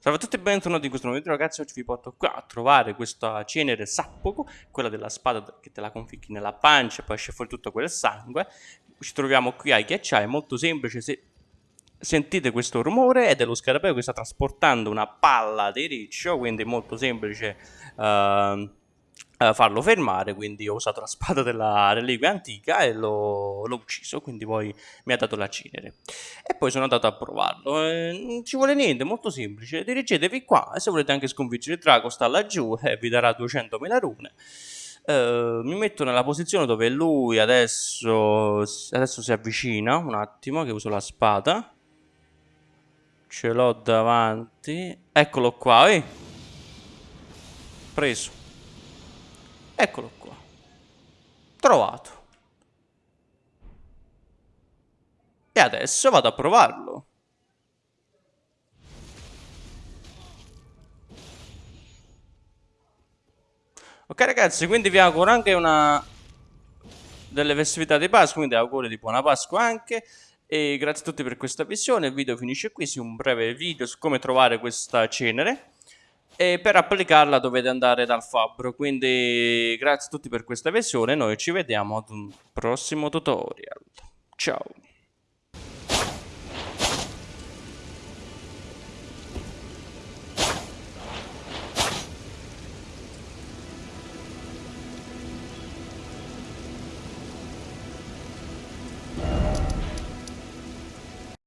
Salve a tutti e bentornati in questo nuovo video ragazzi, oggi vi porto qua a trovare questa cenere sappoco, quella della spada che te la conficchi nella pancia e poi esce fuori tutto quel sangue. Ci troviamo qui ai ghiacciai, è molto semplice, se sentite questo rumore è lo scarabeo che sta trasportando una palla di riccio, quindi molto semplice uh, uh, farlo fermare, quindi ho usato la spada della reliquia antica e l'ho ucciso, quindi poi mi ha dato la cenere. E poi sono andato a provarlo, eh, non ci vuole niente, molto semplice, dirigetevi qua e se volete anche sconfiggere il drago sta laggiù e vi darà 200.000 rune. Uh, mi metto nella posizione dove lui adesso, adesso si avvicina, un attimo che uso la spada. Ce l'ho davanti. Eccolo qua, eh. Preso. Eccolo qua. Trovato. E adesso vado a provarlo. Ok ragazzi, quindi vi auguro anche una delle festività di Pasqua, quindi auguri di buona Pasqua anche. E grazie a tutti per questa visione, il video finisce qui, su un breve video su come trovare questa cenere e per applicarla dovete andare dal fabbro quindi grazie a tutti per questa visione noi ci vediamo ad un prossimo tutorial. Ciao